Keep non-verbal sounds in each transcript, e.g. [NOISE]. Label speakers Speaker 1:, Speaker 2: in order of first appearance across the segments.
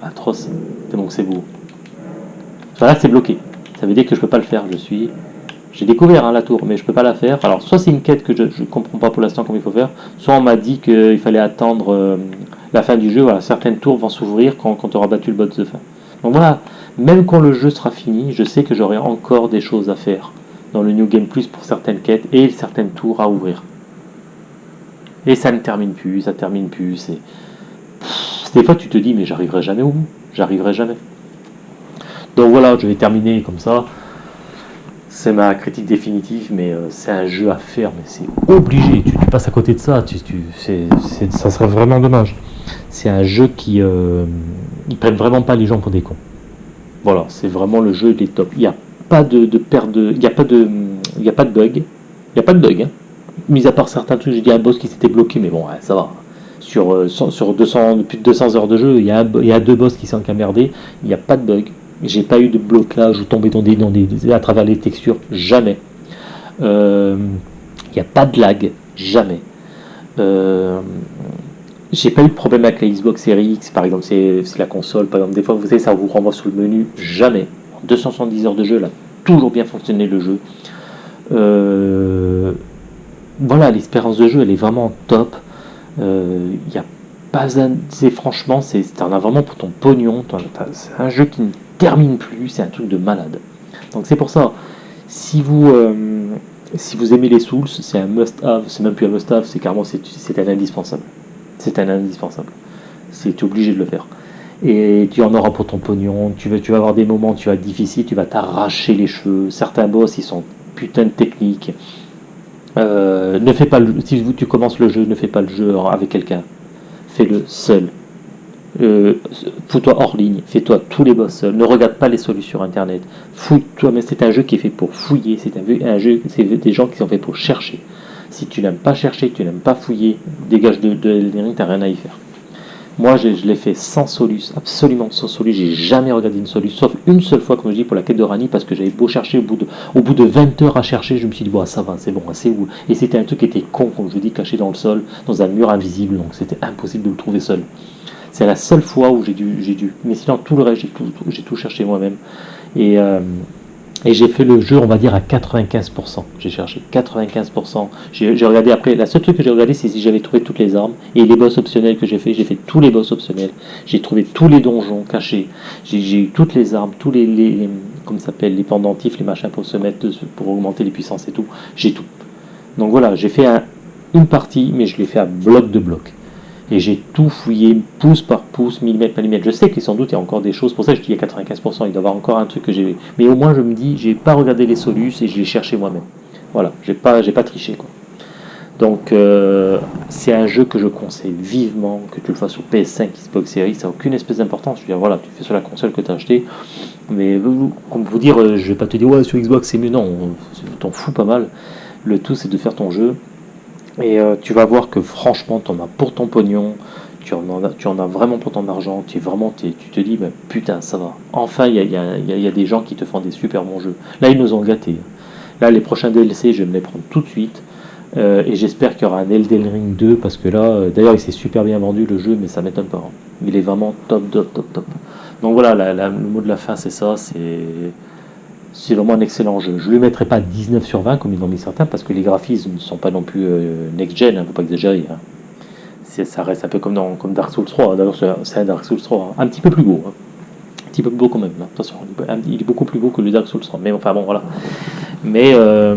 Speaker 1: c'est atroce. Donc c'est beau. Enfin, là, c'est bloqué. Ça veut dire que je peux pas le faire. Je suis... J'ai découvert hein, la tour, mais je peux pas la faire. Alors, soit c'est une quête que je ne comprends pas pour l'instant comment il faut faire, soit on m'a dit qu'il fallait attendre euh, la fin du jeu. Voilà, certaines tours vont s'ouvrir quand, tu auras battu le boss de fin. Donc voilà, même quand le jeu sera fini, je sais que j'aurai encore des choses à faire dans le New Game Plus pour certaines quêtes et certaines tours à ouvrir. Et ça ne termine plus, ça termine plus. Des fois tu te dis mais j'arriverai jamais au bout, j'arriverai jamais. Donc voilà, je vais terminer comme ça. C'est ma critique définitive, mais euh, c'est un jeu à faire, mais c'est obligé. Tu, passes à côté de ça, tu, ça serait vraiment dommage. C'est un jeu qui, euh, ils prennent vraiment pas les gens pour des cons. Voilà, c'est vraiment le jeu des top. Il n'y a pas de, de il n'y a pas de, il a pas de bug, il n'y a pas de bug. Hein. Mis à part certains trucs, j'ai dit un boss qui s'était bloqué, mais bon, ça va. Sur, euh, sur 200, plus de 200 heures de jeu, il y a, deux boss qui sont camerdés, il n'y a pas de bug. J'ai pas eu de blocage ou tombé dans des, dans des, à travers les textures, jamais. Euh, il n'y a pas de lag, jamais. Euh, j'ai pas eu de problème avec la Xbox Series X, par exemple, c'est la console, par exemple, des fois, vous savez, ça vous renvoie sur le menu, jamais. 270 heures de jeu, là, toujours bien fonctionné le jeu. Voilà, l'expérience de jeu, elle est vraiment top. Il euh, n'y a pas c'est franchement, c'est en as vraiment pour ton pognon. C'est un jeu qui ne termine plus, c'est un truc de malade. Donc c'est pour ça, si vous, euh, aimez les Souls, c'est un must-have, c'est même plus un must-have, c'est carrément c'est un indispensable. C'est un indispensable. C'est obligé de le faire et tu en auras pour ton pognon. Tu vas, tu vas avoir des moments, tu vas être difficile, tu vas t'arracher les cheveux. Certains boss, ils sont putain de techniques. Euh, ne fais pas le, si tu commences le jeu, ne fais pas le jeu avec quelqu'un. Fais-le seul. Euh, fous-toi hors ligne, fais-toi tous les boss seul, ne regarde pas les solutions internet, fous-toi, mais c'est un jeu qui est fait pour fouiller, c'est un, jeu, c'est des gens qui sont faits pour chercher. Si tu n'aimes pas chercher, tu n'aimes pas fouiller, dégage de, de Elden t'as rien à y faire. Moi, je, l'ai fait sans solus, absolument sans solus. J'ai jamais regardé une solus, sauf une seule fois, comme je dis, pour la quête de Rani, parce que j'avais beau chercher, au bout, de, au bout de 20 heures à chercher, je me suis dit, bon, ça va, c'est bon, c'est où? Et c'était un truc qui était con, comme je vous dis, caché dans le sol, dans un mur invisible, donc c'était impossible de le trouver seul. C'est la seule fois où j'ai dû, j'ai dû. Mais sinon, tout le reste, j'ai tout, tout cherché moi-même. Et, euh, et j'ai fait le jeu, on va dire, à 95%. J'ai cherché 95%. J'ai regardé après, la seule truc que j'ai regardé, c'est si j'avais trouvé toutes les armes. Et les boss optionnels que j'ai fait, j'ai fait tous les boss optionnels. J'ai trouvé tous les donjons cachés. J'ai eu toutes les armes, tous les, les, comme s'appelle, les pendentifs, les machins pour se mettre, pour augmenter les puissances et tout. J'ai tout. Donc voilà, j'ai fait une partie, mais je l'ai fait à bloc de bloc et j'ai tout fouillé pouce par pouce, millimètre par millimètre. Je sais qu'il sans doute il y a encore des choses, pour ça je dis a 95%, il doit y avoir encore un truc que j'ai... Mais au moins je me dis, j'ai pas regardé les solus et je l'ai cherché moi-même. Voilà, j'ai pas, pas triché quoi. Donc euh, c'est un jeu que je conseille vivement, que tu le fasses sur PS5, Xbox Series, ça n'a aucune espèce d'importance. Je veux dire, voilà, tu fais sur la console que tu as acheté, mais comme vous dire, euh, je vais pas te dire, ouais, sur Xbox c'est mieux, non, t'en fous pas mal. Le tout c'est de faire ton jeu, et euh, tu vas voir que franchement, tu en as pour ton pognon, tu en, as, vraiment pour ton argent, tu, es vraiment, tu te dis, putain, ça va. Enfin, il y a, des gens qui te font des super bons jeux. Là, ils nous ont gâtés. Là, les prochains DLC, je vais me les prendre tout de suite. Euh, et j'espère qu'il y aura un Elden Ring 2, parce que là, euh, d'ailleurs, il s'est super bien vendu le jeu, mais ça m'étonne pas. Hein. Il est vraiment top, top, top, top. Donc voilà, le mot de la fin, c'est ça, c'est c'est vraiment un excellent jeu. Je ne lui mettrai pas 19 sur 20 comme ils ont mis certains parce que les graphismes ne sont pas non plus euh, next-gen, il hein, ne faut pas exagérer. Hein. Ça reste un peu comme, dans, comme Dark Souls 3. D'ailleurs, c'est un Dark Souls 3. Hein. Un petit peu plus beau. Un petit peu plus beau quand même. Attention, il est beaucoup plus beau que le Dark Souls 3. Mais enfin bon, voilà. Mais euh,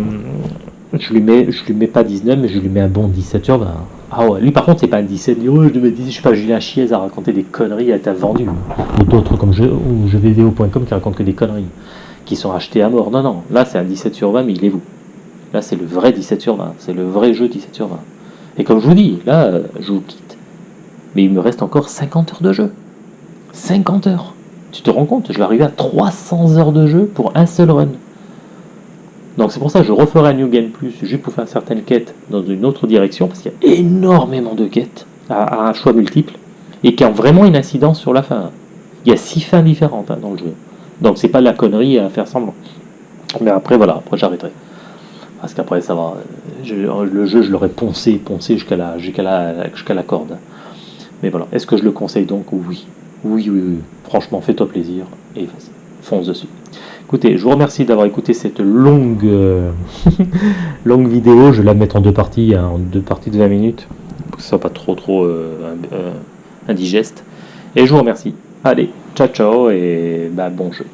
Speaker 1: je lui mets, je lui mets pas 19, mais je lui mets un bon 17 sur 20. Ah ouais, lui par contre, c'est pas un 17. Il dit, je lui mets 10. Je sais pas, Julien Chiez a raconté des conneries, à être vendu. Ou d'autres comme je, ou jeuxvideo.com qui racontent que des conneries qui sont achetés à mort. Non, non, là c'est un 17 sur 20, mais il est vous. Là c'est le vrai 17 sur 20, c'est le vrai jeu 17 sur 20. Et comme je vous dis, là, je vous quitte. Mais il me reste encore 50 heures de jeu. 50 heures Tu te rends compte Je vais arriver à 300 heures de jeu pour un seul run. Donc c'est pour ça que je referai un New Game Plus juste pour faire certaines quêtes dans une autre direction, parce qu'il y a énormément de quêtes à, un choix multiple, et qui ont vraiment une incidence sur la fin. Il y a six fins différentes hein, dans le jeu. Donc c'est pas la connerie à faire semblant. Mais après voilà, après j'arrêterai. Parce qu'après ça va. le jeu je l'aurais poncé, poncé jusqu'à la, la, la corde. Mais voilà. Est-ce que je le conseille donc? Oui. Oui, oui, oui. Franchement, fais-toi plaisir et fonce dessus. Écoutez, je vous remercie d'avoir écouté cette longue, euh, [LAUGHS] longue vidéo. Je vais la mettre en deux parties, hein, en deux parties de 20 minutes, pour que ce soit pas trop, trop euh, euh, indigeste. Et je vous remercie. Allez, ciao, ciao et bah, bon jeu.